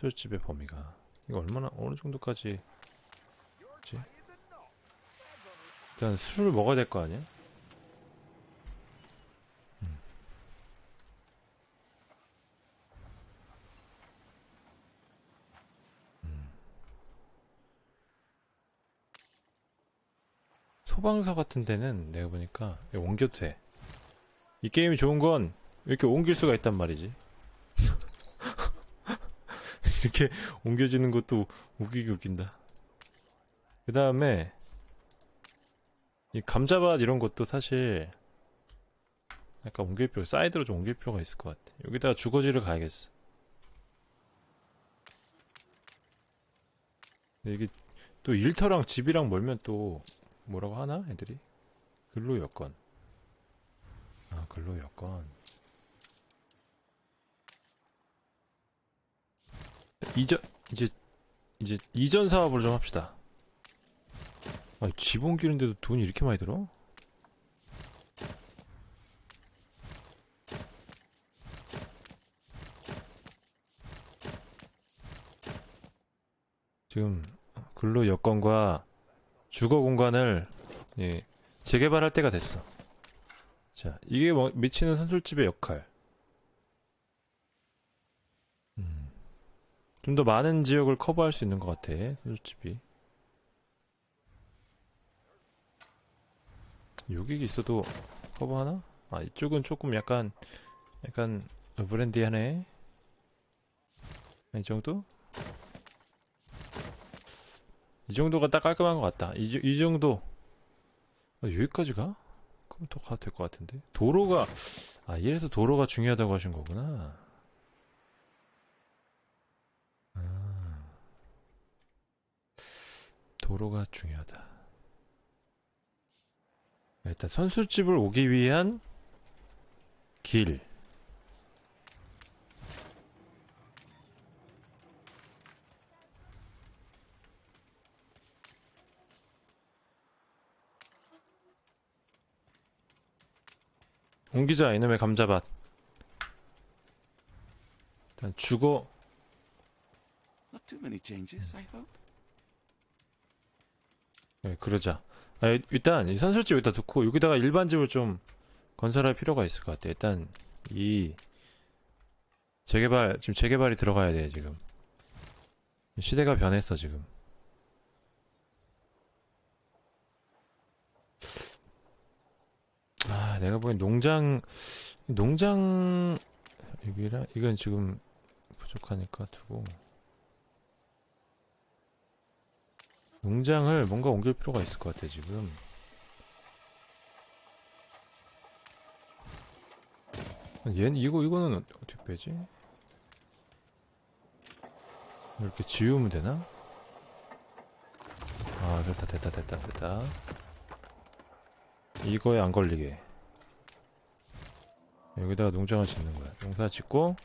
선술집의 범위가 이거 얼마나 어느 정도까지 지 일단 술을 먹어야 될 거 아니야? 음. 음. 소방서 같은 데는 내가 보니까 옮겨도 돼. 이 게임이 좋은 건 이렇게 옮길 수가 있단 말이지. 이렇게 옮겨지는 것도 웃기게 웃긴다. 그 다음에 이 감자밭 이런 것도 사실 약간 옮길 필요, 사이드로 좀 옮길 필요가 있을 것 같아. 여기다가 주거지를 가야겠어. 이게 또 일터랑 집이랑 멀면 또 뭐라고 하나 애들이? 근로 여건. 아 근로 여건. 이전 이제 이제 이전 사업을 좀 합시다. 아, 집 옮기는데도 돈이 이렇게 많이 들어? 지금 근로 여건과 주거 공간을 예, 재개발할 때가 됐어. 자, 이게 뭐 미치는 선술집의 역할. 좀 더 많은 지역을 커버할 수 있는 것 같아, 선술집이. 여기 있어도 커버하나? 아, 이쪽은 조금 약간, 약간, 브랜디하네. 이 정도? 이 정도가 딱 깔끔한 것 같다. 이, 이 정도. 아, 여기까지 가? 그럼 더 가도 될 것 같은데? 도로가, 아, 이래서 도로가 중요하다고 하신 거구나. 도로가 중요하다. 일단 선술집을 오기 위한 길. 옮기자 이놈의 감자밭 일단 주거 Not too many changes, I hope. 네, 그러자. 아, 일- 일단 이 선술집 여기다 두고 여기다가 일반 집을 좀 건설할 필요가 있을 것 같아 일단 이 재개발 지금 재개발이 들어가야 돼 지금. 시대가 변했어 지금. 아 내가 보기엔 농장 농장 여기랑 이건 지금 부족하니까 두고 농장을 뭔가 옮길 필요가 있을 것 같아 지금. 얘는 이거 이거는 어- 어떻게 빼지? 이렇게 지우면 되나? 아 됐다 됐다 됐다 됐다. 이거에 안 걸리게. 여기다가 농장을 짓는 거야. 농사 짓고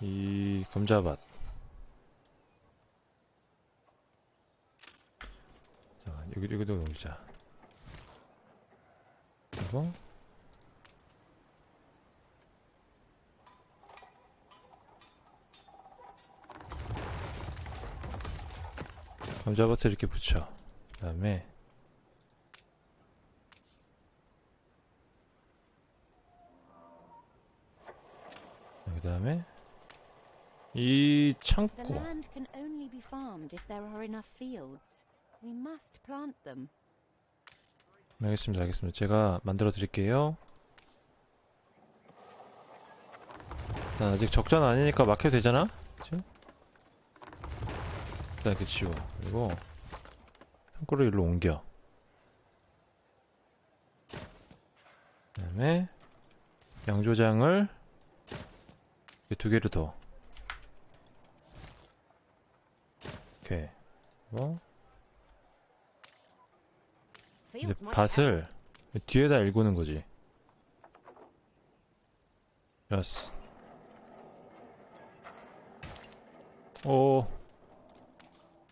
이 감자밭 자 여기 여기도 놀자. 그리고 감자밭을 이렇게 붙여. 그 다음에 그 다음에 이 창고 them. 알겠습니다 알겠습니다. 제가 만들어 드릴게요. 일단 아직 적자는 아니니까 막혀도 되잖아? 그치? 일단 이렇게 지워. 그리고 창고를 일로 옮겨. 그 다음에 양조장을 이두 개를 더. 오케이. 그리고 이제 밭을 뒤에다 일구는 거지. 야스. 오.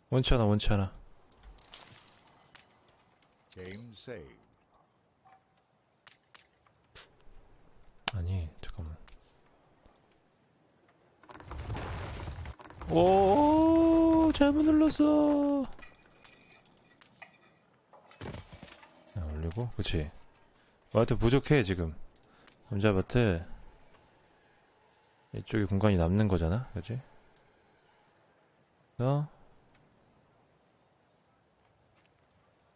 원치 않아, 원치 않아. 아니, 잠깐만. 오, 잘못 눌렀어. 올리고, 그치. 와트 부족해, 지금. 감자밭에 이쪽에 공간이 남는 거잖아, 그치? 그래서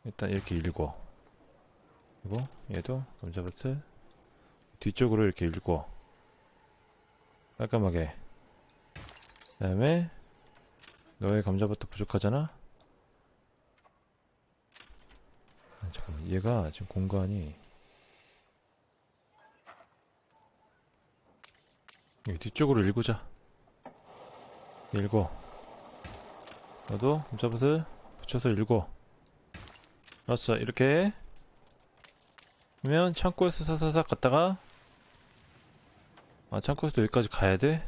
일단 이렇게 읽어. 그리고 얘도 감자밭을 뒤쪽으로 이렇게 읽어. 깔끔하게. 그 다음에 너의 감자밭도 부족하잖아? 아, 잠깐만 얘가 지금 공간이 뒤쪽으로 읽으자. 읽어. 너도 감자밭을 붙여서 읽어. 알았어. 이렇게 그러면 창고에서 사사삭 갔다가 아 창고에서 여기까지 가야 돼?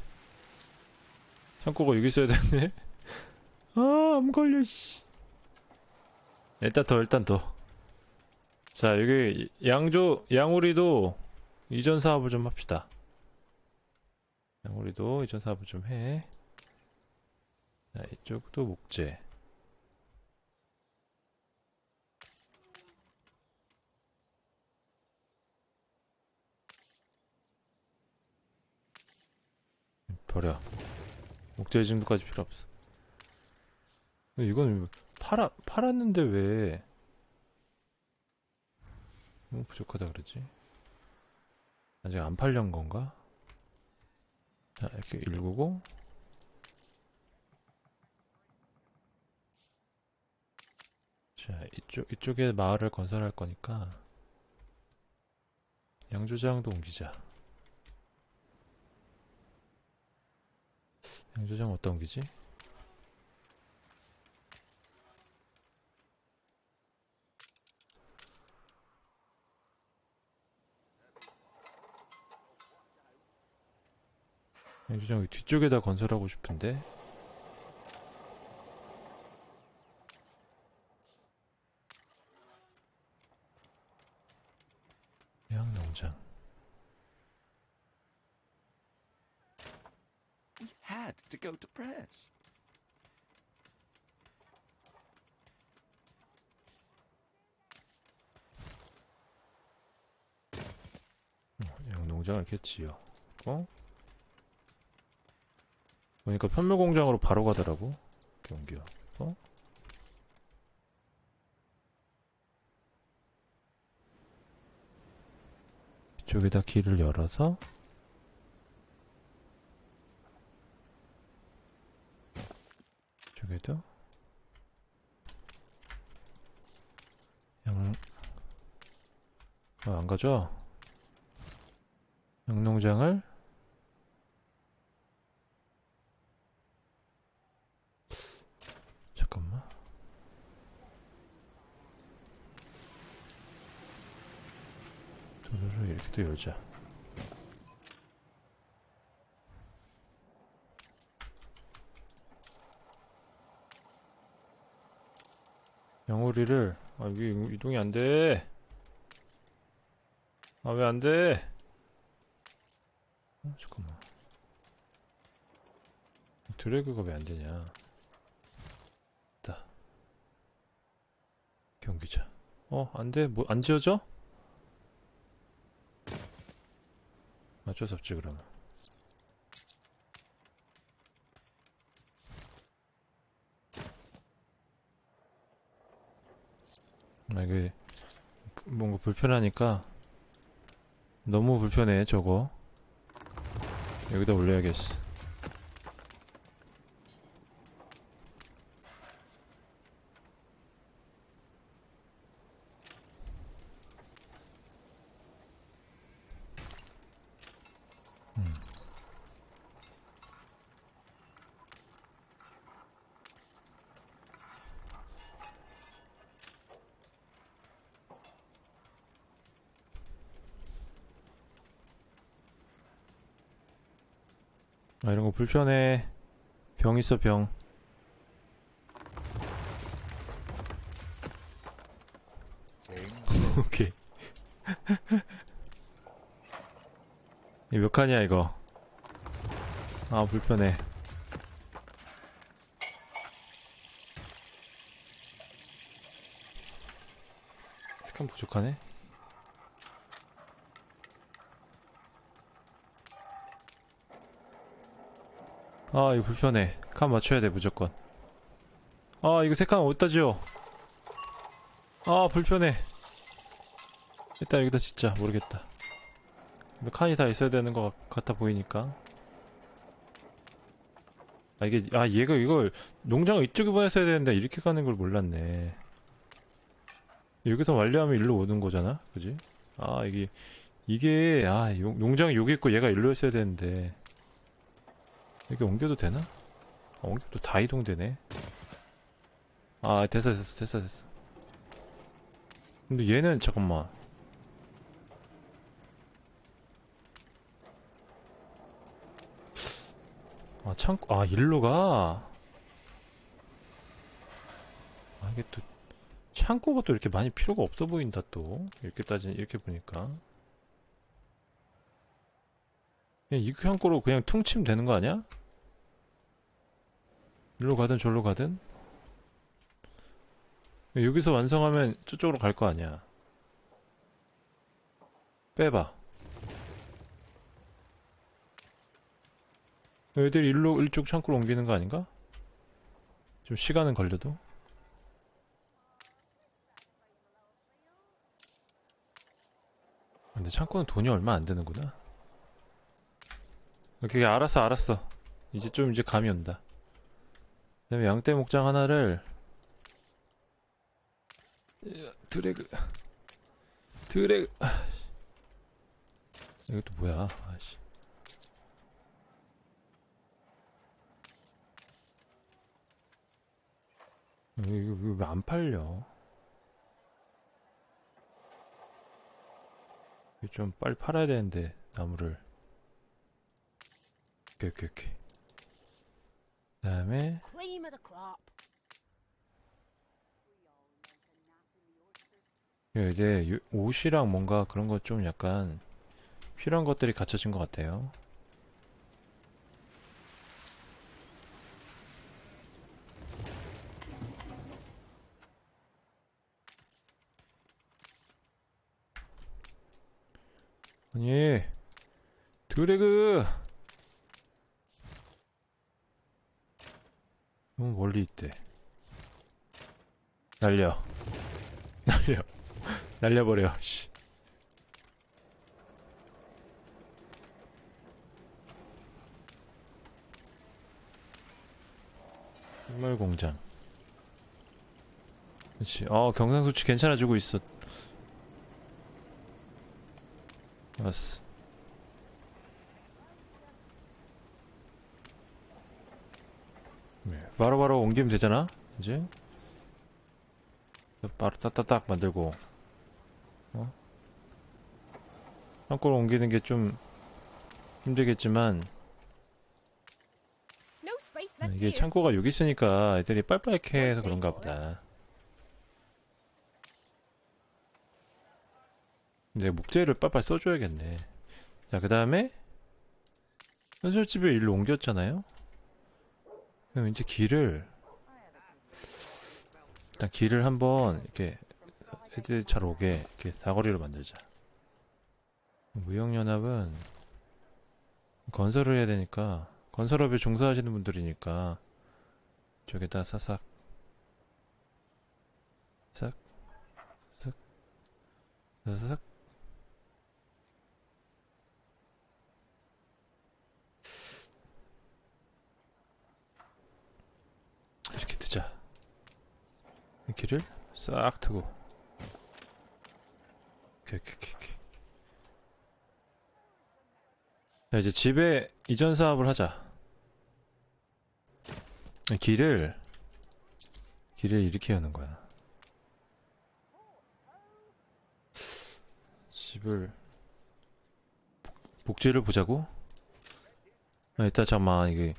창고가 여기 있어야 되네 아암 걸려 씨. 일단 더 일단 더 자 여기 양조 양우리도 이전 사업을 좀 합시다. 양우리도 이전 사업을 좀해. 자 이쪽도 목재. 버려. 목재 이 정도까지 필요 없어. 이건 팔아 팔았는데 왜 부족하다 그러지? 아직 안 팔린 건가? 자 이렇게 읽고. 자 이쪽 이쪽에 마을을 건설할 거니까 양조장도 옮기자. 양조장 어디다 옮기지? 여기 뒤쪽에다 건설하고 싶은데 양농장 We had to go to press. 양농장을 이렇게 지어 어? 보니까 편물 공장으로 바로 가더라고 경기야 어? 이쪽에다 길을 열어서 이쪽에도 양... 어, 안 가죠? 양농장을 잠깐만 도로를 이렇게 또 열자 양오리를 아 여기 이동이 안돼 아 왜 안돼 어, 잠깐만. 드래그가 왜 안 되냐? 있다. 경기자. 어, 안 돼. 뭐, 안 지어져? 어쩔 수 없지, 그러면. 아, 이게, 뭔가 불편하니까, 너무 불편해, 저거. 여기다 올려야겠어. 아 이런 거 불편해. 병 있어 병. 오케이. 몇 칸이야 이거? 아 불편해. 스칸 부족하네? 아, 이거 불편해. 칸 맞춰야 돼, 무조건. 아, 이거 세칸 어디다 지어? 아, 불편해. 일단 여기다 진짜 모르겠다. 근데 칸이 다 있어야 되는 것 같- 같아 보이니까. 아, 이게, 아, 얘가 이걸 농장을 이쪽에 보냈어야 되는데 이렇게 가는 걸 몰랐네. 여기서 완료하면 일로 오는 거잖아? 그지? 아, 이게, 이게, 아, 용- 농장이 여기 있고 얘가 일로 했어야 되는데. 이렇게 옮겨도 되나? 아, 옮겨도 다 이동되네. 아, 됐어, 됐어, 됐어, 됐어. 근데 얘는, 잠깐만. 아, 창고, 아, 일로 가? 아, 이게 또, 창고가 또 이렇게 많이 필요가 없어 보인다, 또. 이렇게 따지, 이렇게 보니까. 그냥 이 창고로 그냥 퉁치면 되는 거 아니야? 일로 가든 절로 가든? 여기서 완성하면 저쪽으로 갈 거 아니야. 빼봐. 애들이 일로, 일쪽 창고로 옮기는 거 아닌가? 좀 시간은 걸려도. 근데 창고는 돈이 얼마 안 드는구나. 오케이, 알았어, 알았어. 이제 좀 이제 감이 온다. 그다음에 양떼 목장 하나를 야, 드래그 드래그 아, 이것도 뭐야? 아씨. 이거 이거 왜 안 팔려? 좀 빨리 팔아야 되는데 나무를. 오케이 오케이 오케이. 그다음에. 예, 이제 요- 옷이랑 뭔가 그런 거좀 약간 필요한 것들이 갖춰진 것 같아요. 아니, 드래그! 너무 멀리 있대. 날려. 날려. 날려버려. 씨. 식물 공장. 그렇지. 어 경상수치 괜찮아지고 있어. 왔어. 네, 바로 바로 옮기면 되잖아. 이제. 바로 따따딱 만들고. 창고로 옮기는 게 좀 힘들겠지만 아, 이게. 창고가 여기 있으니까 애들이 빨빨케 해서 그런가 보다. 이제 목재를 빨빨 써줘야겠네. 자, 그 다음에 현설집에 일로 옮겼잖아요. 그럼 이제 길을 일단 길을 한번 이렇게 애들 잘 오게 이렇게 사거리로 만들자. 무역연합은 건설을 해야 되니까 건설업에 종사하시는 분들이니까 저기다 사삭 싹 싹 사삭 이렇게 트자. 이 길을 싹 트고. 오케이 오케이 오케이. 자 이제 집에 이전 사업을 하자. 길을 길을 이렇게 여는 거야. 집을 복- 복지를 보자고? 아, 일단 잠깐만 이게.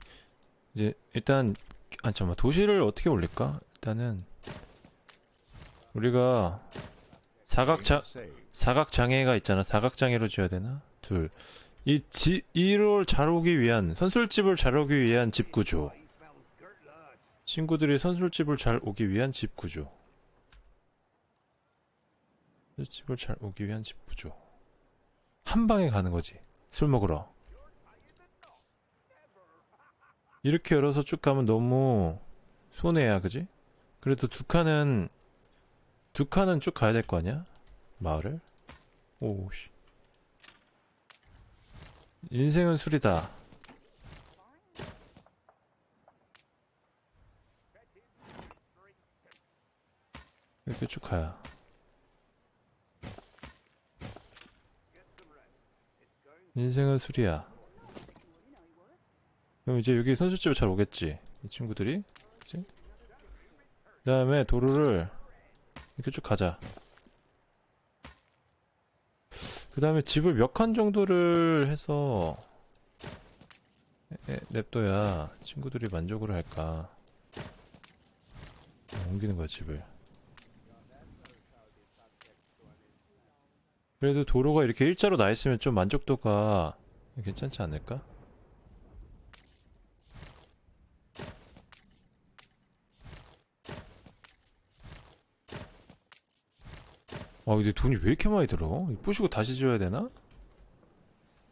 이제 일단 아 잠깐만 도시를 어떻게 올릴까 일단은 우리가 사각자 사각 장애가 있잖아. 사각 장애로 지어야 되나? 둘. 이 지, 이를 잘 오기 위한 선술집을 잘 오기 위한 집 구조. 친구들이 선술집을 잘 오기 위한 집 구조. 집을 잘 오기 위한 집 구조. 한 방에 가는 거지. 술 먹으러. 이렇게 열어서 쭉 가면 너무 손해야, 그지? 그래도 두 칸은 두 칸은 쭉 가야 될 거 아니야? 마을을? 오씨. 인생은 술이다. 이렇게 쭉 가야. 인생은 술이야. 그럼 이제 여기 선술집에 잘 오겠지? 이 친구들이? 그 다음에 도로를 이렇게 쭉 가자. 그 다음에 집을 몇 칸 정도를 해서 냅둬야 친구들이 만족을 할까. 어, 옮기는 거야, 집을. 그래도 도로가 이렇게 일자로 나 있으면 좀 만족도가 괜찮지 않을까? 아 근데 돈이 왜 이렇게 많이 들어? 부시고 다시 지어야 되나?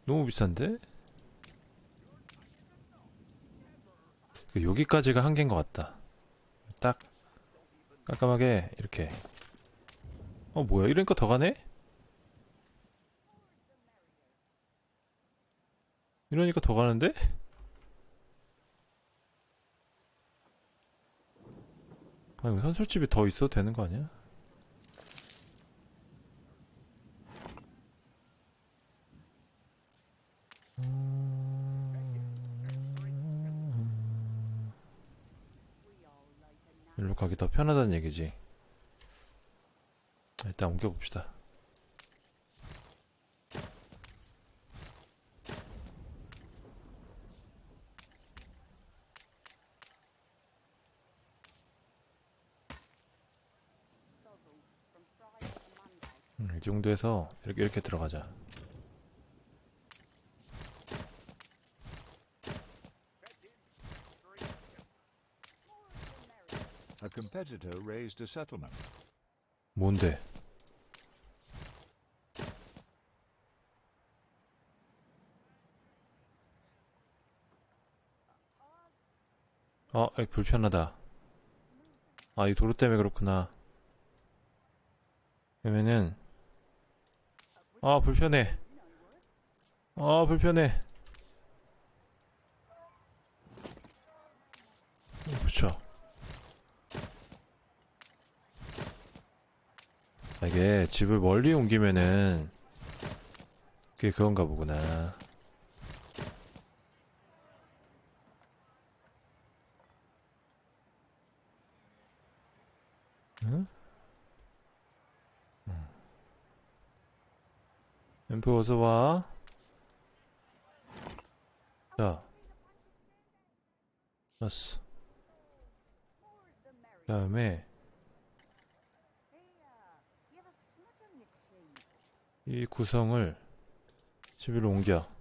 너무 비싼데? 그 여기까지가 한계인 것 같다. 딱 깜깜하게 이렇게. 어 뭐야 이러니까 더 가네? 이러니까 더 가는데? 아 이거 선술집이 더 있어도 되는 거 아니야? 가기 더 편하다는 얘기지. 일단 옮겨봅시다. 음, 이 정도에서 이렇게 이렇게 들어가자. A competitor raised a settlement. 뭔데? 어, 여기 불편하다. 아, 이 도로 때문에 그렇구나. 그러면은, 아, 불편해. 아, 불편해. 붙여. 이게 집을 멀리 옮기면은 그게 그건가 보구나. 응? 응. 엠프 어서 와. 자. 왔어. 다음에 이 구성을 집으로 옮겨.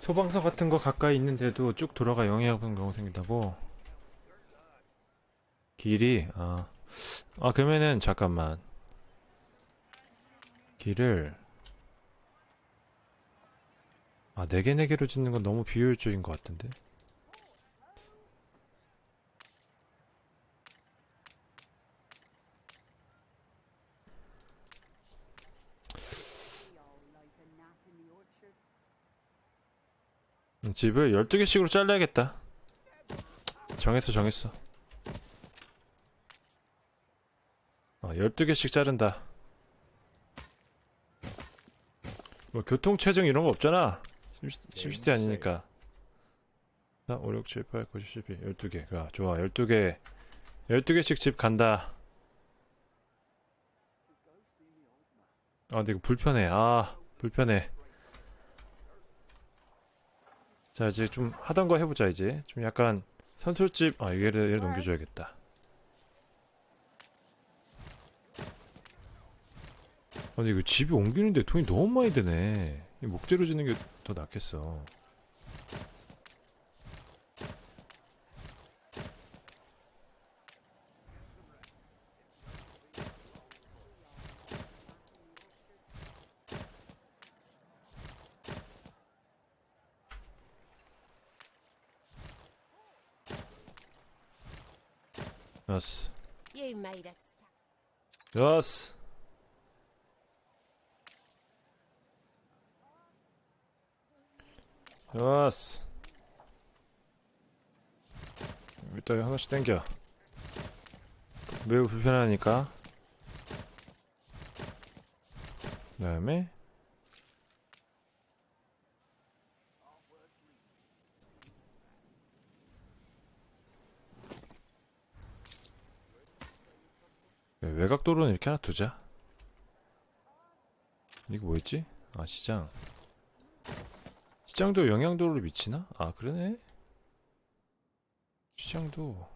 소방서 같은 거 가까이 있는데도 쭉 돌아가 영해하는 경우 생긴다고? 길이, 아. 아, 그러면은, 잠깐만. 길을, 아, 4개, 4개로 짓는 건 너무 비효율적인 것 같은데? 음, 집을 12개씩으로 잘라야겠다. 정했어, 정했어. 어, 12개씩 자른다. 뭐, 교통체증 이런 거 없잖아. 심시- 심시티 아니니까. 자, 5, 6, 7, 8, 9, 10, 12. 12개. 야, 좋아. 12개. 12개씩 집 간다. 아, 근데 이거 불편해. 아, 불편해. 자 이제 좀 하던 거 해보자 이제. 좀 약간 선술집 아 얘를 얘를 넘겨줘야겠다. 아니 이거 집이 옮기는데 돈이 너무 많이 드네. 이 목재로 짓는 게 더 낫겠어 좋았어 You made us. 좋았어 좋았어 일단 하나씩 땡겨 매우 불편하니까 그 다음에 외곽도로는 이렇게 하나 두자. 이거 뭐였지? 아 시장. 시장도 영향도로를 미치나? 아 그러네. 시장도.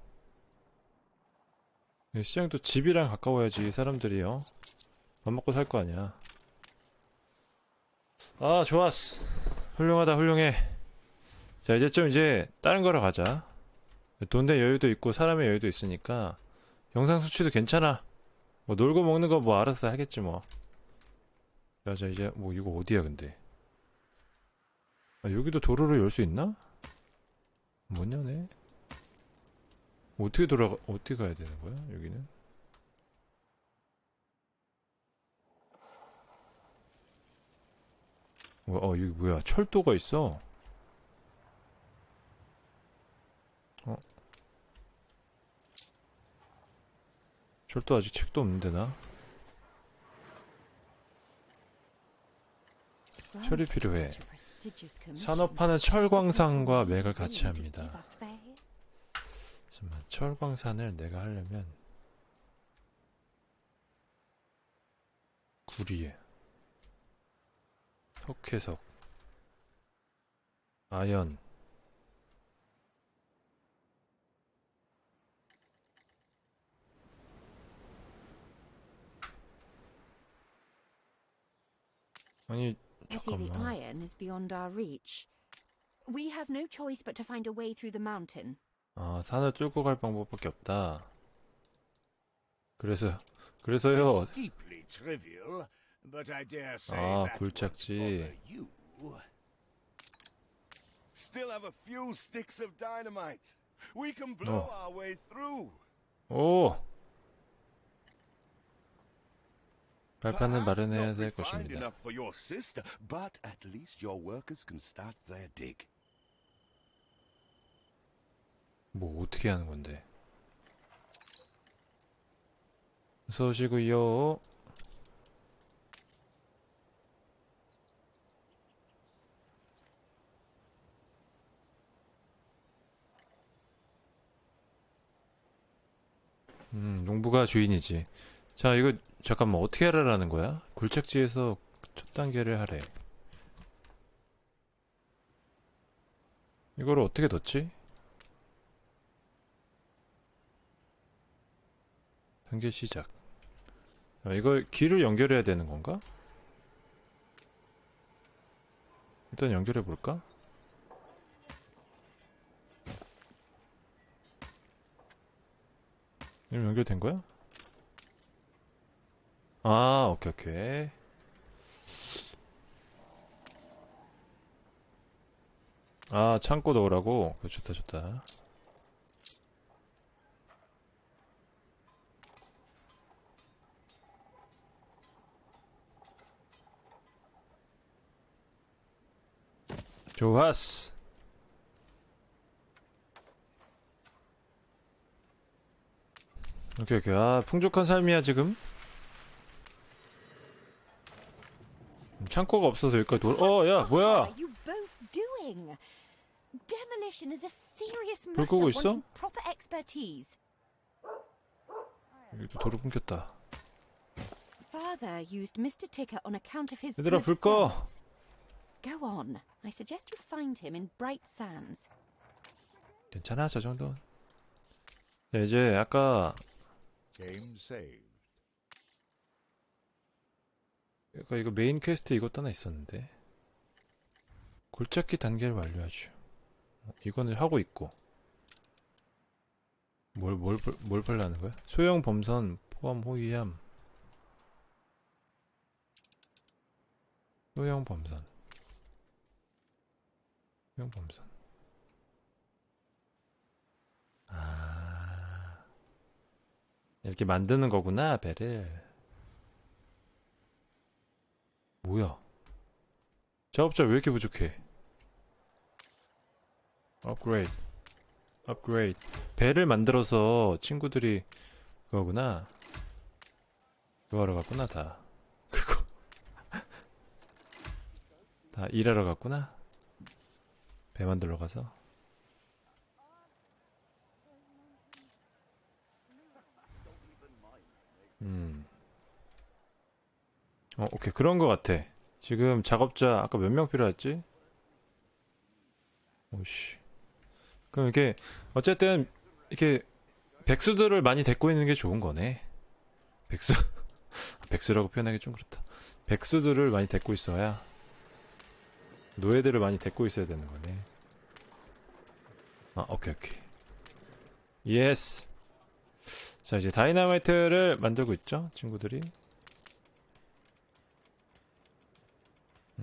네, 시장도 집이랑 가까워야지 사람들이요. 밥 먹고 살 거 아니야. 아 좋았어. 훌륭하다 훌륭해. 자 이제 좀 이제 다른 거로 가자. 돈의 여유도 있고 사람의 여유도 있으니까 영상 수치도 괜찮아 뭐 놀고 먹는 거 뭐 알아서 하겠지 뭐. 야자 이제 뭐 이거 어디야 근데? 아 여기도 도로를 열 수 있나? 뭐냐네? 어떻게 돌아가 어떻게 가야 되는 거야 여기는? 뭐, 어 여기 뭐야? 철도가 있어 어 철도 아직 책도 없는데 나 철이 필요해. 산업화는 철광산과 맥을 같이 합니다. 잠깐만 철광산을 내가 하려면 구리에 석회석 아연 아니 I see the 잠깐만 iron is beyond our reach. We have no choice but to find a way through the mountain. 아 산을 뚫고 갈 방법밖에 없다 그래서 그래서요 It's deeply trivial, but I dare say 아 that won't 굴착지 bother you. Still have a few sticks of dynamite. We can blow Oh. our way through. 오 발판을 마련해야 될 것입니다. 뭐 어떻게 하는 건데? 어서 오시고요. 음, 농부가 주인이지. 자, 이거 잠깐만 어떻게 하라라는 거야? 굴착지에서 첫 단계를 하래. 이거를 어떻게 넣지? 단계 시작. 아, 이걸 길을 연결해야 되는 건가? 일단 연결해 볼까? 연결된 거야? 아, 오케이, 오케이. 아, 창고 넣으라고? 좋다, 좋다. 좋았어. 오케이, 오케이. 아, 풍족한 삶이야, 지금. 창고가 없어서 여기까지 돌, 어, 야, What 뭐야! 불 끄고 있어? 여기도 도로 끊겼다. 얘들아, 불 꺼. Go on. I suggest you find him in Bright Sands. 괜찮아 저 정도. 네, 이제 아까 아까 이거 main quest 이것도 하나 있었는데. 골짜기 단계를 완료하죠. 어, 이거는 하고 있고. 뭘뭘뭘 뭘 팔라는 거야? 소형 범선 포함 호위함. 소형 범선. 소형 범선. 아. 이렇게 만드는 거구나 배를 뭐야? 작업자 왜 이렇게 부족해? 업그레이드. 업그레이드. 배를 만들어서 친구들이 그거구나. 그거 하러 갔구나, 다. 그거. 다 일하러 갔구나. 배 만들러 가서. 음. 어, 오케이. 그런 거 같아. 지금 작업자 아까 몇 명 필요했지? 오씨. 그럼 이게 어쨌든 이렇게 백수들을 많이 데리고 있는 게 좋은 거네. 백수. 백수라고 표현하기 좀 그렇다. 백수들을 많이 데리고 있어야 노예들을 많이 데리고 있어야 되는 거네. 아, 오케이, 오케이. yes. 자, 이제 다이나마이트를 만들고 있죠, 친구들이.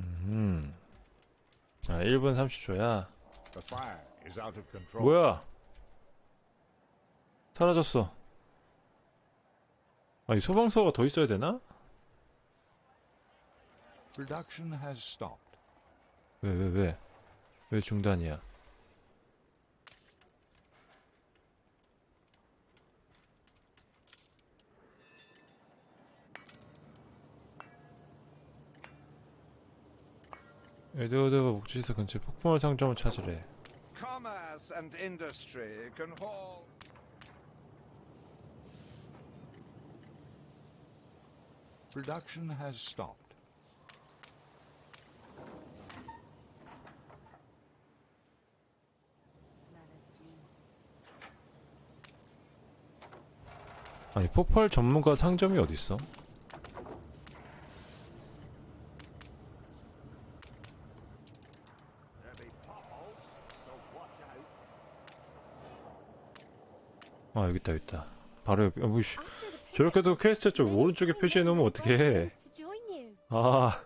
음. 아, 1분 30초야. The fire is out of control. 뭐야? 사라졌어. 아, 이 소방서가 더 있어야 되나? 왜, 왜, 왜? 왜 중단이야? 에드워드가 목지에서 근처 폭풍을 상점을 찾으래. Commerce and industry can haul. Production has stopped. 아니, 폭발 전문가 상점이 어딨어? 아, 여기 있다, 여기 있다. 바로 옆, 아, 뭐, 씨. 저렇게도 퀘스트 쪽 오른쪽에 표시해 놓으면 어떻게 해? 아,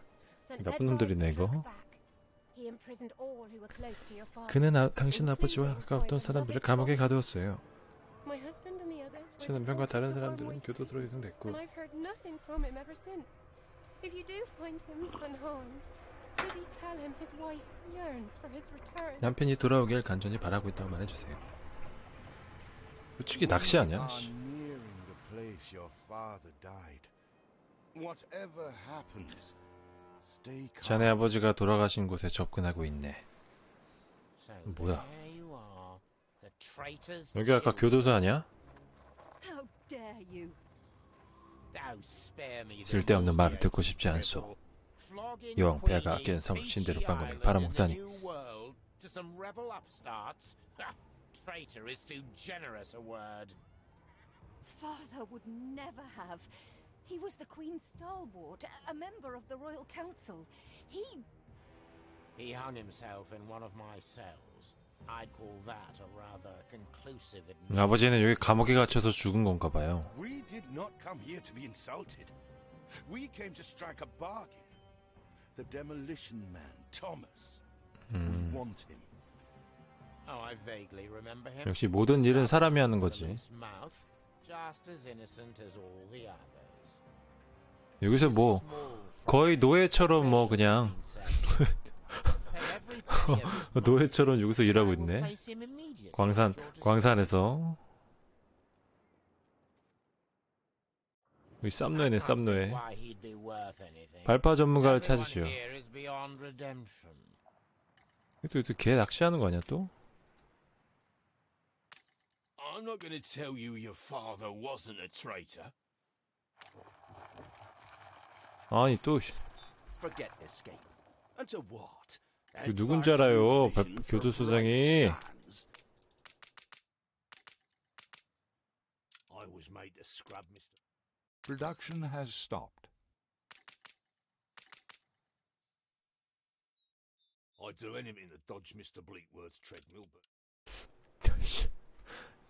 나쁜 놈들이네, 이거. 그는 아, 당신 아버지와 가까웠던 사람들을 감옥에 가두었어요. 제 남편과 다른 사람들은 교도소로 이송됐고. 남편이 돌아오길 간절히 바라고 있다고 말해주세요. 솔직히 낚시 아니야? 씨. nearing the place your father died. Whatever happens, stay calm. 자네 아버지가 돌아가신 곳에 접근하고 있네. 뭐야? 여기 아까. 교도소 아니야? Oh, 쓸데없는 말을 듣고 싶지 않소. 이왕 폐하가 아끼는 섬 신대로 Fiji 빵건을 팔아먹다니. in the New World to some rebel upstarts? Ha, Traitor is too generous a word. Father would never have. He was the Queen's stalwart, a- a member of the Royal Council. He. He hung himself in one of my cells. I'd call that a rather conclusive admission. 아버지는 여기 감옥에 갇혀서 죽은 건가 봐요. We did not come here to be insulted. We came to strike a bargain. The demolition man, Thomas. We want him. 역시 모든 일은 사람이 하는 거지. 여기서 뭐 거의 노예처럼 뭐 그냥 노예처럼 여기서 일하고 있네. 광산 광산에서 여기 쌈노예네 쌈노예. 발파 전문가를 찾으시오. 또, 또, 개 낚시하는 거 아니야 또? I'm not going to tell you your father wasn't a traitor. 아니 또 Forget escape. And to what? 그 누군지 알아요, 발- 교도소장이. I was made to scrub Mr. Production has stopped. I'd do anything to dodge Mr. Bleakworth's treadmill, but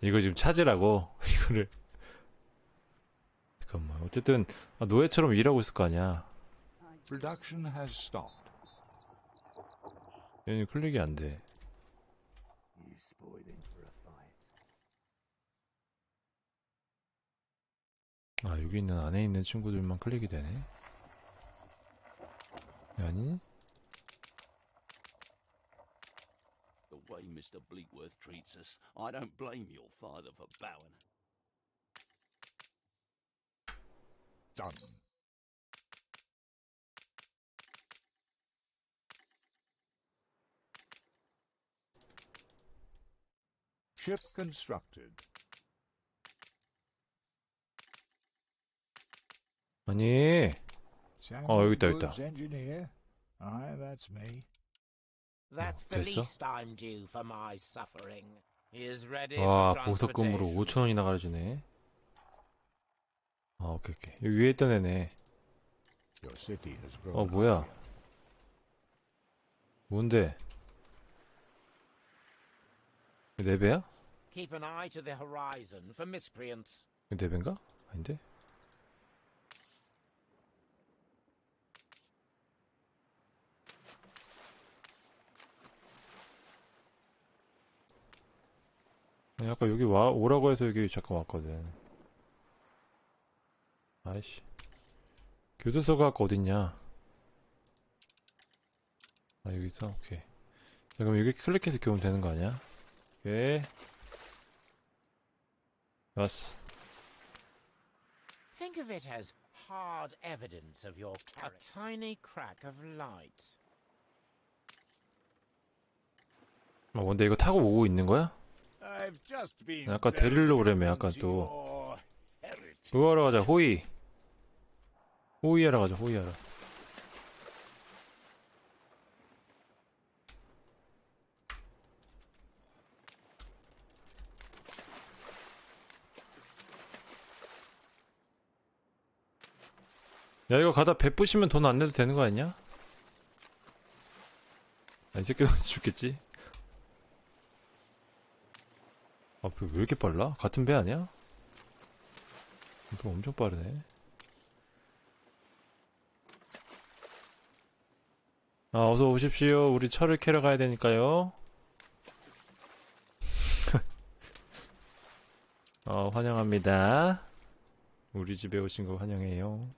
이거 지금 찾으라고? 이거를. 잠깐만. 어쨌든 아, 노예처럼 일하고 있을 거 아니야. Production has stopped. 얘는 클릭이 안돼. You spoiled him for a fight. 아 여기 있는 안에 있는 친구들만 클릭이 되네. 아니 way Mr. Bleakworth treats us, I don't blame your father for bowing. Done. Ship constructed. 아니 Samuel 여기 있다, 여기 있다. Woods, engineer. Aye, that's me. That's 어, the 됐어? least I'm due for my suffering. He is ready 와 for 보석금으로 transportation. 5천원이나 가려주네 아 오케이 오케이 여기 위에 있던 애네. 어 뭐야. 뭔데 이거 네 배야? Keep an eye to the horizon for miscreants. 이거 네 배인가? 아닌데? 아니, 아까 여기 와 오라고 해서 여기 잠깐 왔거든. 아이씨. 교도소가 아까 어딨냐? 아 여기 있어? 오케이. 자 그럼 여기 클릭해서 오면 되는 거 아니야? 오케이. 왔어. Think of it as hard evidence of your. A tiny crack of light. 아 뭔데 이거 타고 오고 있는 거야? 아까 데리러 오래매, 아까 또. your heritage. 그거 하러 가자 호의 호의하러 가자 호의하러 야 이거 가다 배 부시면 돈 안 내도 되는 거 아니야? 아, 이 새끼도 죽겠지? 아, 배왜 이렇게 빨라? 같은 배 아니야? 이거 엄청 빠르네. 아, 어서 오십시오. 우리 철을 캐러 가야 되니까요. 어, 환영합니다. 우리 집에 오신 거 환영해요.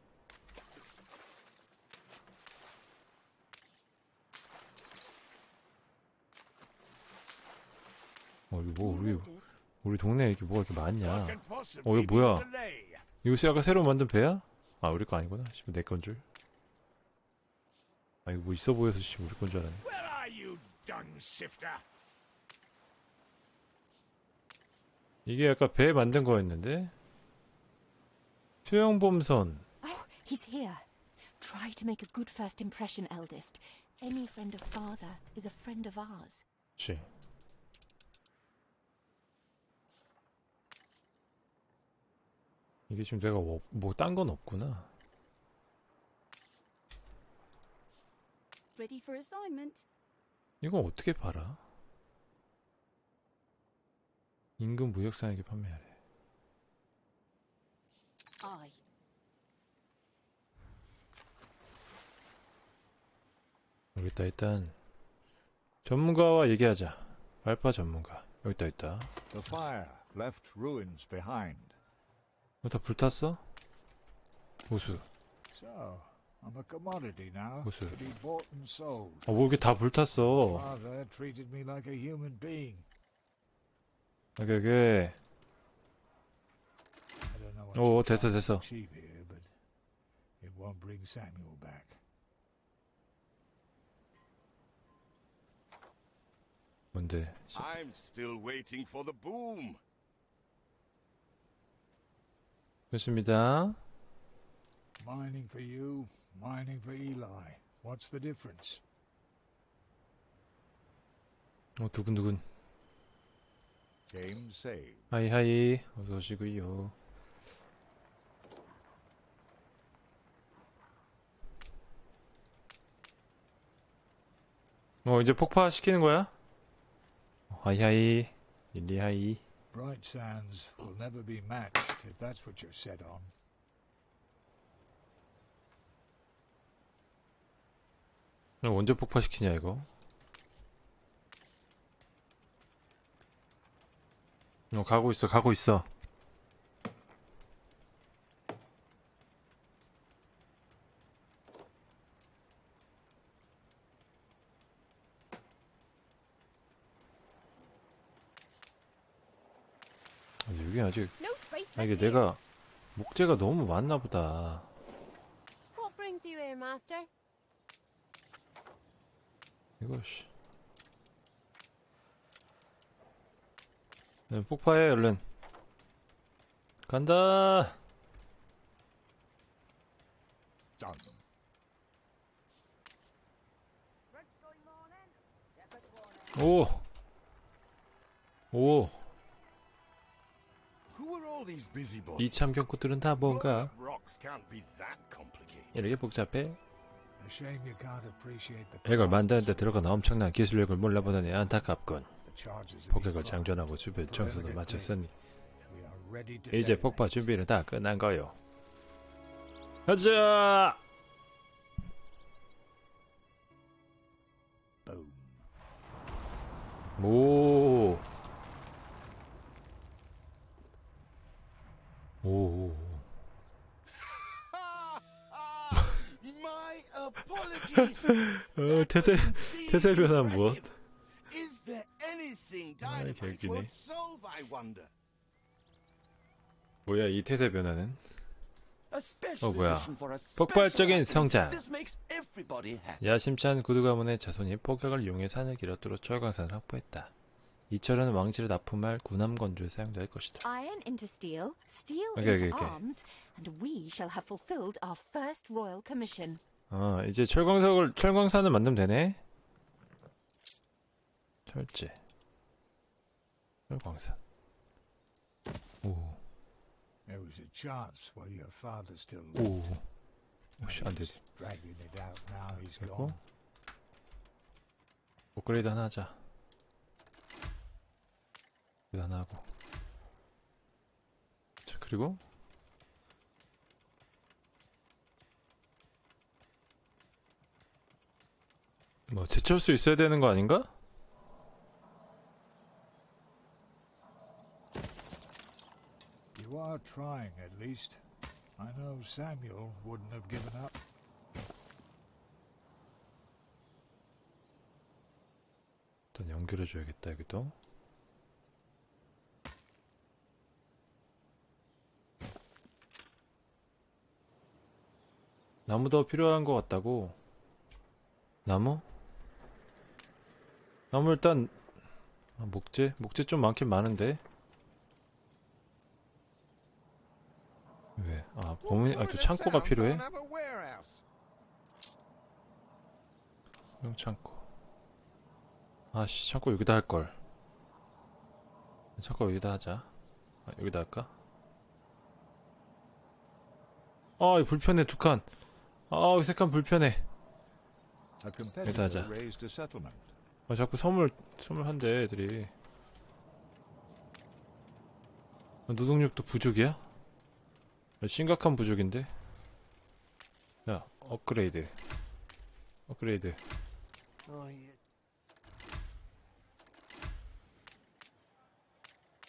어, 이거 뭐, 우리. 우리 동네에 이렇게 뭐가 이렇게 많냐. 어, 이거 뭐야? 이거 아까 새로 만든 배야? 아 우리 거 아니구나. 씨발 내건 줄. 아 이거 뭐 있어 보여서 씨 우리 건 줄 알았네. Where are you, dung sifter? 이게 아까 배 만든 거였는데. 수영범선. Oh, he's here. Try to make a good first impression, eldest. Any friend of father is a friend of ours. 그치. 이게 지금 내가 뭐 딴 건 없구나. Ready for assignment? 이건 어떻게 팔아? 임금 무역상에게 판매하래. Aye. 여기다 일단 전문가와 얘기하자. 발파 전문가. 여기다 있다. The fire left ruins behind. 어, 다 불탔어? 보수. So, I'm a commodity now What's to that? be bought and sold. 어, 뭐 이렇게 다 불탔어. Father treated me like a human being. 오케이, 오케이. I don't know what 오, 됐어, 됐어. achieve here, but it won't bring Samuel back. 뭔데? I'm still waiting for the boom. 좋습니다. Mining for you, mining for Eli. What's the difference? 어 두근두근 Game saved. 하이 하이 어서 오시고요 어 이제 폭파시키는 거야? 어, 하이 하이 릴리하이 Bright Sands will never be matched if that's what you're set on. 그럼 언제 폭파시키냐 이거 어 가고 있어 가고 있어 아, 아직 No space 아 이게. 내가 목재가 너무 많나 보다 What brings you here, Master? 이거 씨. 네, 폭파해 얼른. 간다. 오. 오. 이 참견꾼들은 다 뭔가. 이렇게 복잡해. A shame you can't appreciate the 이걸 만드는데 들어간 엄청난 기술력을 몰라보다니 안타깝군. 폭격을. 장전하고 주변 청소도 마쳤으니 이제 폭파. 준비는 다 끝난 거요. 가자. 오. 오. 어, 태세 태세 변화 무엇? 아, 개웃기네. wonder? 뭐야 이 태세 변화는? 어, 뭐야. 폭발적인. 성장. 야심찬 구두 가문의 자손이 폭격을 이용해 산을 길어 뚫어 철광산을 확보했다. 이 철은 왕실을 납품할 군함 건조에 사용될 것이다. Iron into steel, steel Okay, into okay, arms, and we shall have fulfilled our first royal commission. 아 이제 철광석을 철광산을 만들면 되네. 철제. 철광산. 오. There was a chance while your father still 오. lived. 오씨 안 돼. He's dragging it out now he's 됐고. gone. 업그레이드 하나 하자. 업그레이드 하나 하고. 자, 그리고. 뭐, 제철 수 있어야 되는 거 아닌가? You are trying at least. I know Samuel wouldn't have given up. 일단 연결해 줘야겠다, 여기도. 나무 더 필요한 것 같다고. 나무? 나무 일단 아, 목재? 목재 좀 많긴 많은데. 왜? 아, 범인, 아, 또 창고가 필요해? 형 창고. 아씨, 창고 여기다 할 걸. 창고 여기다 하자. 아, 여기다 할까? 아, 불편해 두 칸. 아, 세칸 불편해. A competitor 하자. raised a settlement. 아, 자꾸 선물 선물 한대 애들이. 아, 노동력도 부족이야? 아, 심각한 부족인데. 야, 업그레이드. 업그레이드.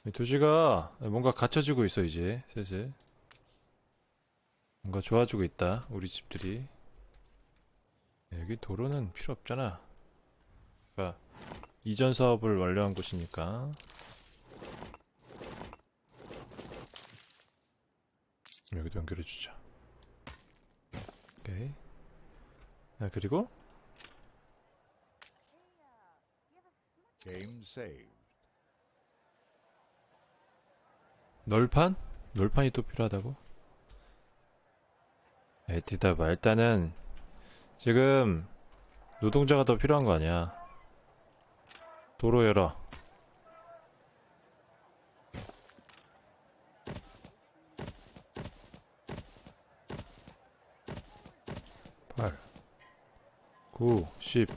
이 도시가 뭔가 갖춰지고 있어 이제 슬슬 뭔가 좋아지고 있다 우리 집들이 여기 도로는 필요 없잖아 그러니까 이전 사업을 완료한 곳이니까 여기도 연결해 주자 오케이 아 그리고 Game saved. 널판? 널판이 또 필요하다고? 에이, 뒤다봐. 일단은, 지금, 노동자가 더 필요한 거 아니야. 도로 열어. 팔, 구, 십,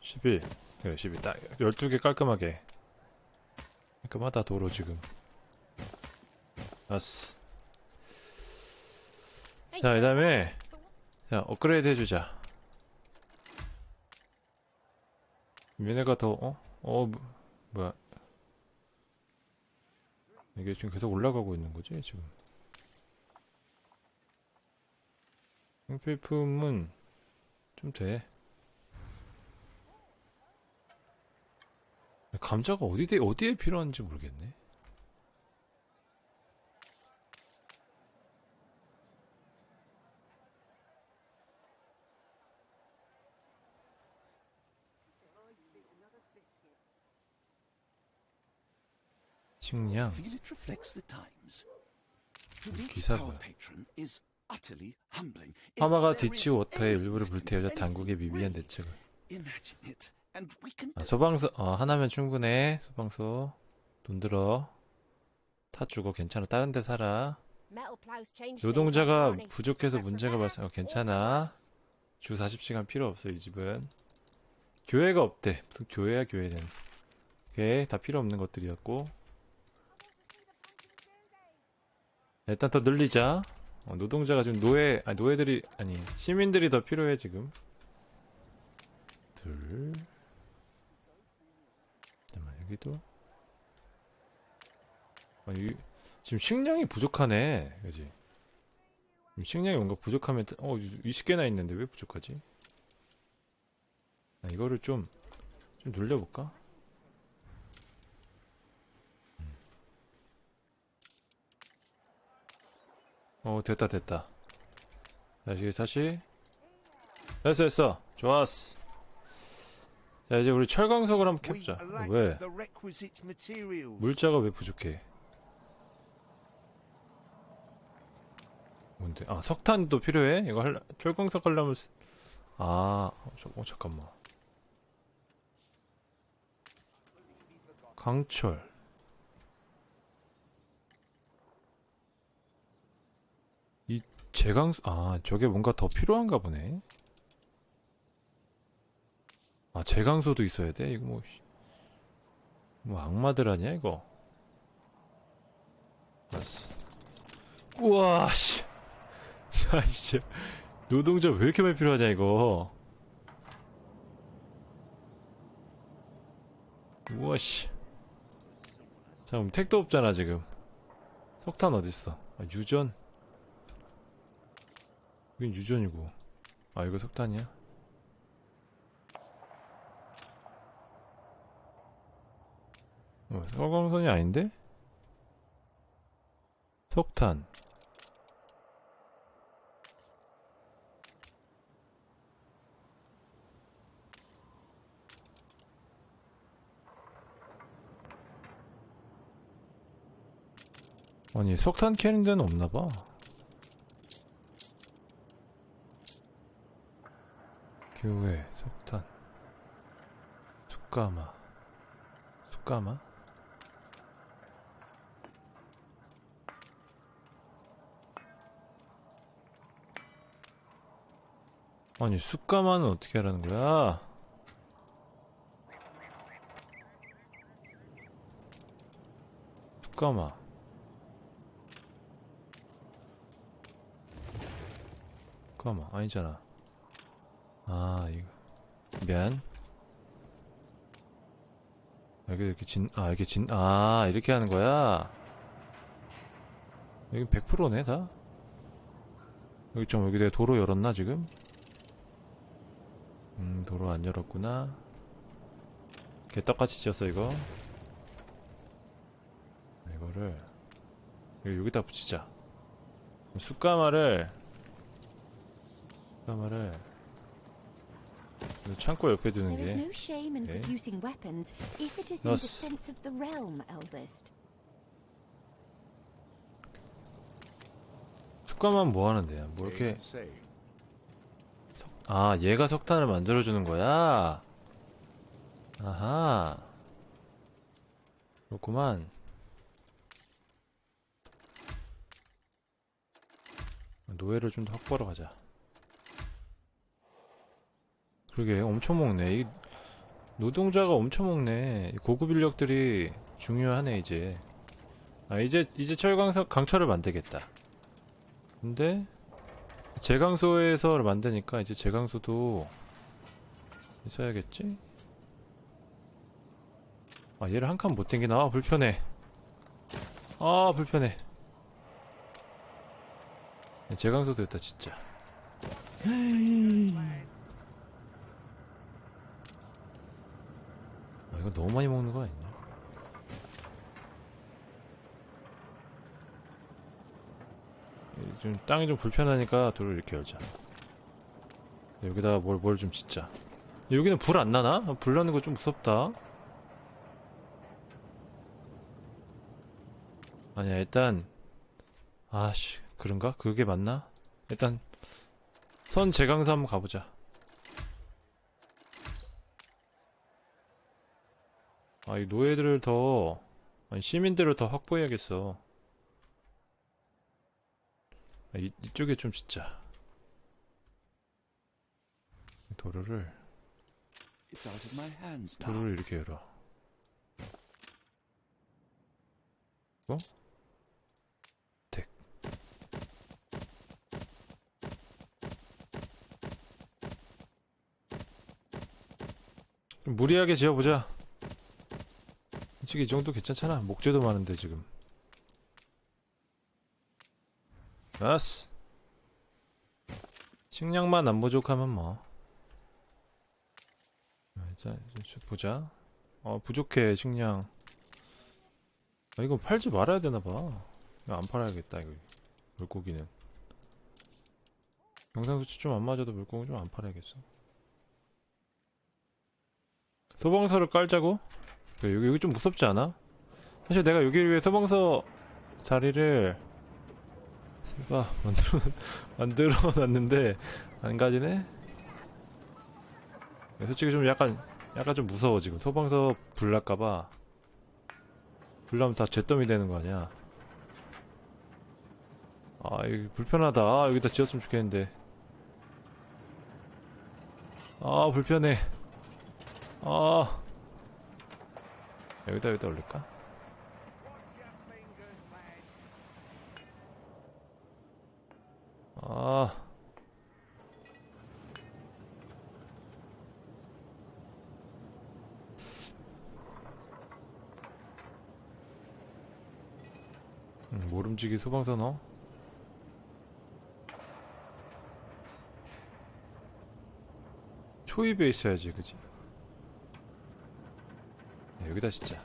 십일. 그래, 십일. 딱 열두 개 깔끔하게. 깔끔하다 도로 지금. 알았어. 자, 그 다음에 자 업그레이드 해주자. 얘네가 더 어? 어 뭐, 뭐야? 이게 지금 계속 올라가고 있는 거지 지금? 형필품은 좀 돼. 감자가 어디 어디에 필요한지 모르겠네. 식량. Feel it reflects the times. To meet 기사 our 뭐야? patron is utterly humbling. If 파마가 디치 워터의 일부를 불태우자 당국의 미비한 대책을. 아, 소방서 어, 하나면 충분해. 소방서 돈 들어. 타 주고 괜찮아. 다른 데 살아. 노동자가 부족해서 문제가 발생. 어, 괜찮아. 주 40시간 필요 없어 이 집은. 교회가 없대. 무슨 교회야 교회는. 오케이 다 필요 없는 것들이었고. 일단 더 늘리자. 어, 노동자가 지금 노예 아니 노예들이 아니 시민들이 더 필요해 지금. 둘. 잠깐만 여기도. 아니 지금 식량이 부족하네. 그지? 식량이 뭔가 부족하면 어 20개나 있는데 왜 부족하지? 아, 이거를 좀 좀 늘려볼까? 어 됐다 됐다 다시 다시 됐어 됐어 좋았어 자 이제 우리 철광석을 한번 캡자 lack 왜? 물자가 왜 부족해? 뭔데? 아 석탄도 필요해? 이거 할 철광석 하려면 쓰... 아, 어, 저, 어 잠깐만. 강철. 이 제강수 아 저게 뭔가 더 필요한가 보네. 아 제강소도 있어야 돼? 이거 뭐. 씨. 뭐 악마들 아니야 이거? 알았어. 우와 씨. 야 씨. 노동자 왜 이렇게 많이 필요하냐 이거? 우와 씨. 자 그럼 택도 없잖아 지금. 석탄 어딨어? 아, 유전. 여긴 유전이고. 아 이거 석탄이야? 어, 서광선이 아닌데? 석탄. 아니, 석탄 캐는 데는 없나봐. 교회, 석탄. 숯가마. 숯가마? 아니 숯가마는 어떻게 하라는 거야? 숯가마 숯가마 아니잖아 아 이거. 미안. 여기 이렇게 진, 아 이렇게 진, 아 이렇게 하는 거야? 여기 100%네 다? 여기 좀 여기 내가 도로 열었나 지금? 음 도로 안 열었구나. 개떡같이 지었어 이거. 이거를 여기, 여기다 붙이자. 숯가마를 숯가마를 이 창고 옆에 두는 게 eldest. 숯가마는 뭐 하는데 뭐 이렇게 아 얘가 석탄을 만들어 주는 거야 아하 그렇구만. 노예를 좀 더 확보하러 가자. 그러게 엄청 먹네. 이 노동자가 엄청 먹네. 이 고급 인력들이 중요하네 이제. 아 이제 이제 철강사 강철을 만들겠다. 근데 제강소에서 만드니까 이제 제강소도 있어야겠지? 아 얘를 한 칸못 땡기나? 아, 불편해. 아 불편해. 제강소도 있다 진짜. 이거 너무 많이 먹는 거 아니냐? 이좀 땅이 좀 불편하니까 돌을 이렇게 열자. 여기다가 뭘뭘 좀 짓자. 여기는 불 안 나나? 아, 불 나는 거 좀 무섭다. 아니야 일단 아씨 그런가? 그게 맞나? 일단 선 제강사 한번 가보자. 아, 이 노예들을 더, 아니, 시민들을 더 확보해야겠어. 아, 이, 이쪽에 좀 짓자. 도로를. 도로를 이렇게 열어. 어? 덱. 좀 무리하게 지어보자. 솔직히 이 정도 괜찮잖아. 목재도 많은데 지금. 아스. 식량만 안 부족하면 뭐. 자, 이제 보자. 어 부족해 식량. 아, 이거 팔지 말아야 되나봐. 안 팔아야겠다 이거 물고기는. 영상 수치 좀 안 맞아도 물고기 좀 안 팔아야겠어. 소방서를 깔자고? 그래, 여기, 여기 좀 무섭지 않아? 사실 내가 여기를 위해 소방서 자리를 아, 만들어 만들어 놨는데 안 가지네. 솔직히 좀 약간 약간 좀 무서워 지금 소방서 불 날까봐 불 나면 다 잿더미 되는 거 아니야? 아 여기 불편하다. 아, 여기다 지었으면 좋겠는데. 아 불편해. 아 여기다 여기다 올릴까? 아 음, 모름지기 소방서 넣어? 초입에 있어야지 그지? 야, 여기다 진짜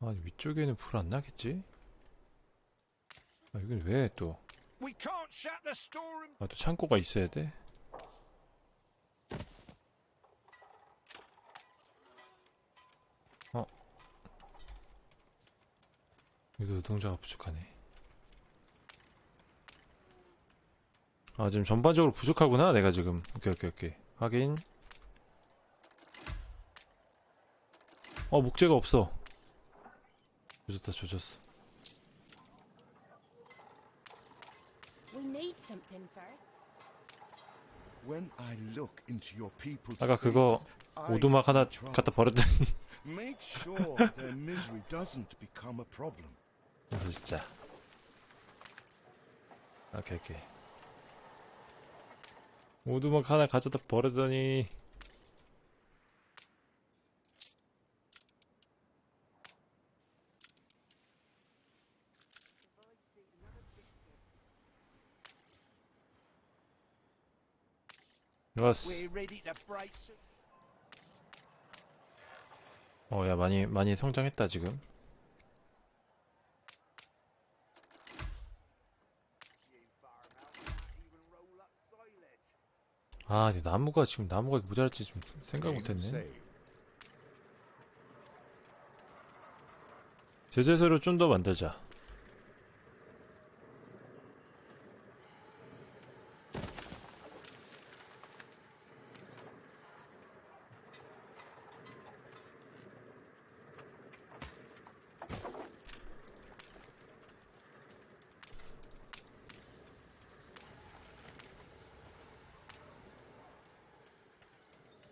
아 위쪽에는 불 안 나겠지? 아 여긴 왜 또? 아 또 창고가 있어야 돼? 어? 여기도 노동자가 부족하네 아 지금 전반적으로 부족하구나 내가 지금 오케이 오케이 오케이 확인 어 목재가 없어 조졌다 조졌어 We need something first. When I look into your people's 아까 그거 오두막 하나. 갖다 버렸더니 Make sure their misery doesn't become a problem. 아, 진짜 오케이 오케이 오두막 하나 가져다 버리더니 좋았어 some- 어야 많이 많이 성장했다 지금. 아 근데 나무가 지금 나무가 모자랄지 좀 생각 못했네. 제재소를 좀더 만들자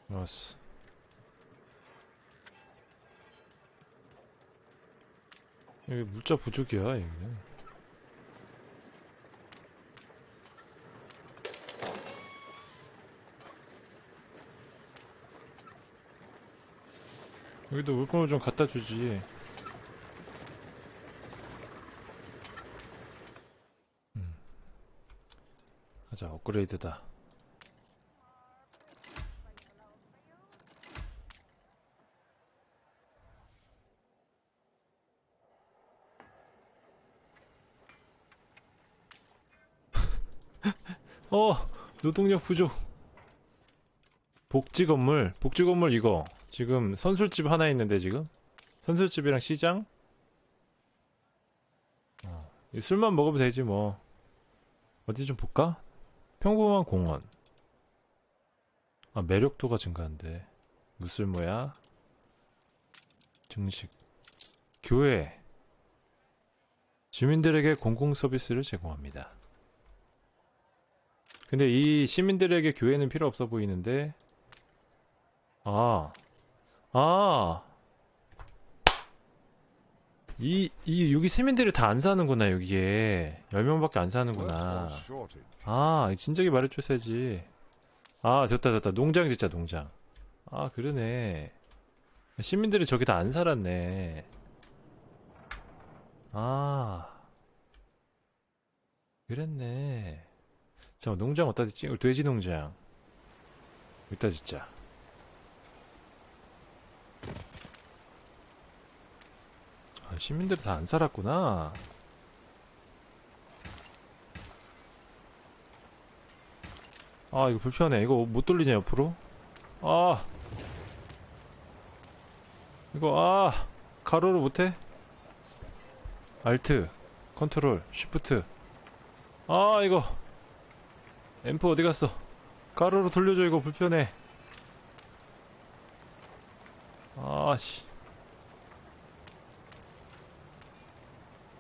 좋았어. 물자 부족이야, 여기는. 여기도 물건을 좀 갖다 주지. 음. 가자, 업그레이드다. 어, 노동력 부족. 복지 건물, 복지 건물 이거. 지금 선술집 하나 있는데 지금? 선술집이랑 시장? 어, 이 술만 먹으면 되지 뭐. 어디 좀 볼까? 평범한 공원. 아, 매력도가 증가한대. 무술모야. 증식. 교회. 주민들에게 공공 서비스를 제공합니다. 근데 이 시민들에게 교회는 필요 없어 보이는데 아, 아, 이, 이, 여기 시민들이 다 안 사는구나, 여기에. 10명밖에 안 사는구나. 아, 진작에 말해줬어야지. 아, 됐다, 됐다. 농장 진짜, 농장. 아, 그러네. 시민들이 저기 다 안 살았네. 아. 그랬네. 잠깐 농장 어디다 짓지? 돼지 농장. 여기다 짓자. 아, 시민들이 다 안 살았구나. 아, 이거 불편해. 이거 못 돌리냐, 옆으로? 아. 이거, 아. 가로로 못해? 알트, 컨트롤, 쉬프트. 아, 이거. 앰프 어디 갔어? 가로로 돌려줘, 이거 불편해. 아, 씨.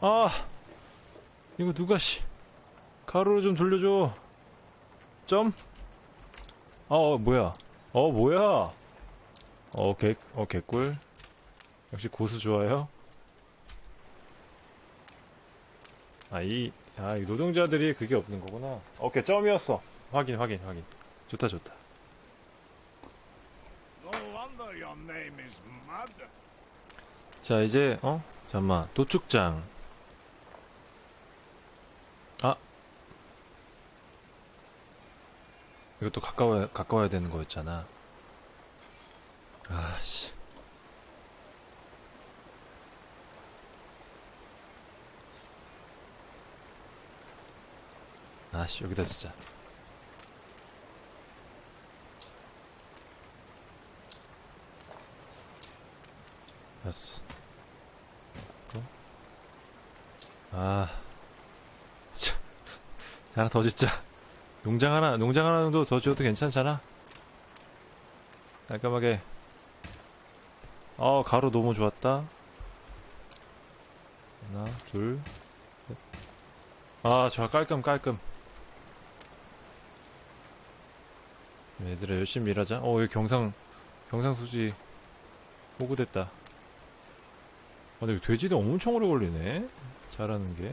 아 이거 누가 씨 가로로 좀 돌려줘 점? 어, 어 뭐야 어 뭐야 어, 개, 어 개꿀 역시 고수 좋아요 아이 아, 이 노동자들이 그게 없는 거구나. 오케이 점이었어. 확인 확인 확인. 좋다 좋다. 자 이제 어? 잠만. 도축장. 아. 이것도 가까워야 가까워야 되는 거였잖아. 아씨 아씨 여기다 쓰자 됐어 아, 참. 하나 더 짓자. 농장 하나, 농장 하나 정도 더 지어도 괜찮잖아. 깔끔하게. 어, 가루 너무 좋았다. 하나, 둘, 셋. 아, 좋아, 깔끔, 깔끔. 얘들아, 열심히 일하자. 어, 여기 경상, 경상수지 호구됐다. 아, 근데 돼지는 엄청 오래 걸리네. 잘하는 게.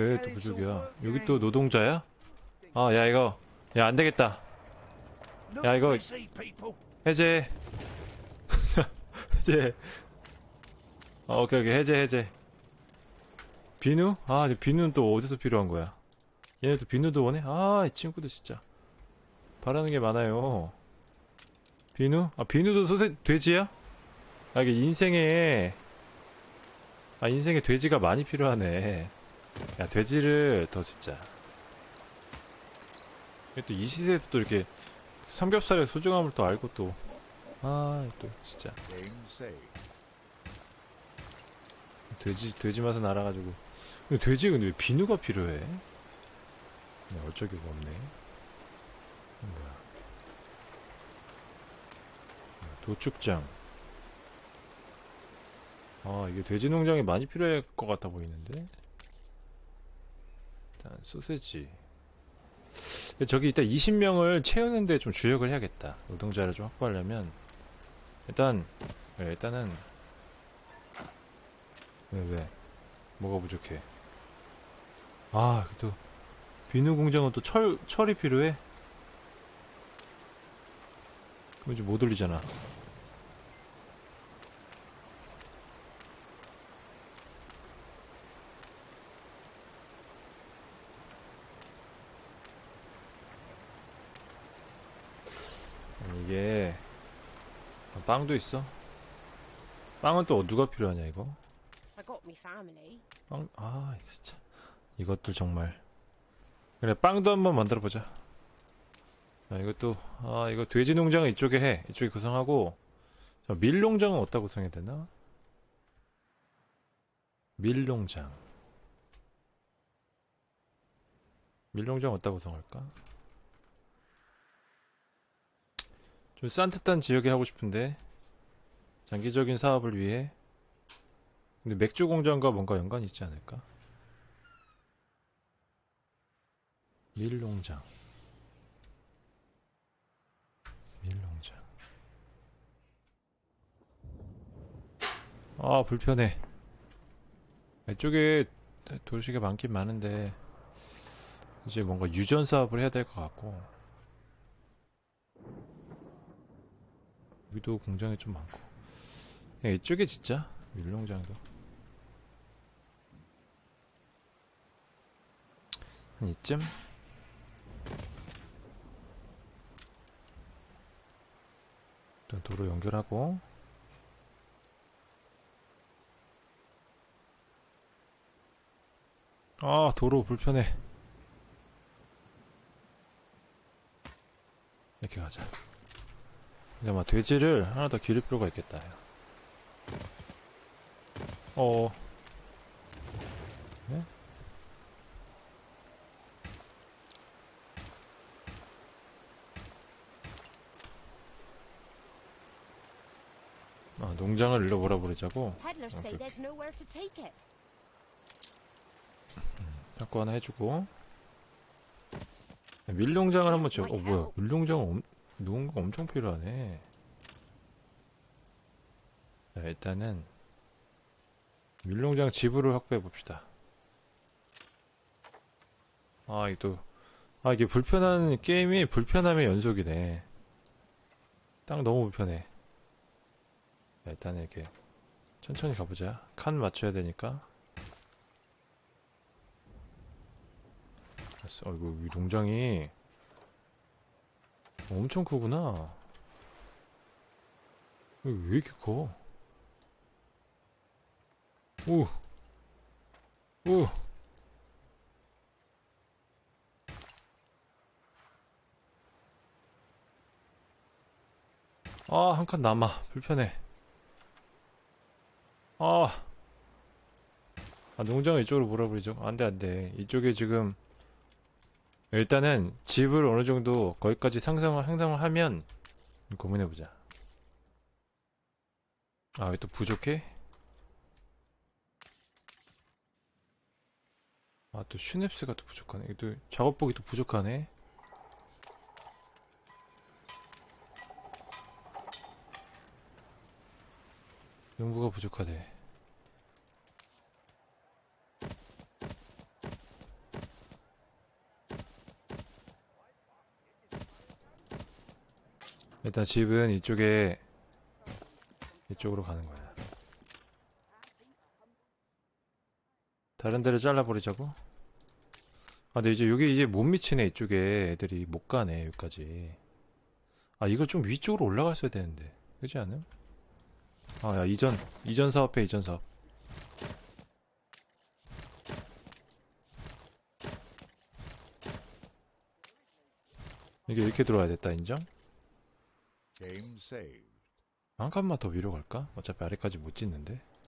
왜 또 부족이야? 여기 또 노동자야? 아, 야, 이거. 야, 안 되겠다. 야, 이거 해제. 해제. 아, 오케이, 오케이. 해제, 해제. 비누? 아, 비누는 또 어디서 필요한 거야? 얘네도 비누도 원해? 아, 이 친구들 진짜. 바라는 게 많아요. 비누? 아, 비누도 소세, 돼지야? 아, 이게 인생에 아 인생에 돼지가 많이 필요하네 야 돼지를 더 이게 또이 시대에도 또 이렇게 삼겹살의 소중함을 또 알고 또 아 또 진짜 돼지 돼지 맛은 알아가지고 근데 돼지 근데 왜 비누가 필요해? 네, 어쩌기가 없네 이건 뭐야 도축장 아 이게 돼지 농장이 많이 필요할 것 같아 보이는데 일단 소세지 저기 일단 20명을 채우는데 좀 주력을 해야겠다. 노동자를 좀 확보하려면 일단 네, 일단은 왜 왜? 뭐가 부족해? 아, 또 비누 공장은 또 철 철이 필요해? 그럼 이제 못 올리잖아. 이게 아, 빵도 있어? 빵은 또 누가 필요하냐 이거? 빵, 아, 진짜. 이것들 정말. 그래, 빵도 한번 만들어 보자. 아, 이것도, 아, 이거 돼지 농장은 이쪽에 해. 이쪽에 구성하고, 자, 밀 농장은 어디다 구성해야 되나? 밀 농장. 밀 농장 어디다 구성할까? 좀 산뜻한 지역에 하고 싶은데, 장기적인 사업을 위해, 근데 맥주 공장과 뭔가 연관이 있지 않을까? 밀농장. 아, 불편해. 이쪽에 도시가 많긴 많은데, 이제 뭔가 유전 사업을 해야 될 것 같고, 여기도 공장이 좀 많고, 그냥 이쪽에 진짜 밀농장도. 한 이쯤? 일단 도로 연결하고 아 도로 불편해. 이렇게 가자. 이제 아마 돼지를 하나 더 기를 필요가 있겠다. 야. 어. 네? 아, 농장을 일로 몰아버리자고? Peddlers 자꾸 하나 해주고. 밀농장을 한번 지어 어 뭐야. 밀농장 엄, 농가 엄청 필요하네. 자 일단은 밀농장 지부를 확보해 봅시다. 아 이거 아 이게 불편한 게임이 불편함의 연속이네. 딱 너무 불편해. 자, 일단은 이렇게 천천히 가보자. 칸 맞춰야 되니까 알았어. 어이구, 이 농장이 엄청 크구나. 왜 이렇게 커? 오! 오! 아, 한 칸 남아. 불편해. 아! 아, 농장을 이쪽으로 몰아버리죠. 안 돼, 안 돼. 이쪽에 지금 일단은 집을 어느 정도 거기까지 상상을 상상을 하면 고민해 보자. 아, 왜 또 부족해? 아, 또 슈넵스가 또 부족하네. 또 작업복이 또 부족하네. 연구가 부족하대. 일단 집은 이쪽에 이쪽으로 가는 거야. 다른 데를 잘라버리자고? 아, 근데 이제 여기 이제 못 미치네 이쪽에 애들이 못 가네 여기까지. 아, 이걸 좀 위쪽으로 올라갔어야 되는데, 그렇지 않음? 아, 야 이전 이전 사업해 이전 사업. 이게 이렇게 들어와야 됐다 인정? 한 칸만 더 위로 갈까? 어차피 아래까지 못 짓는데.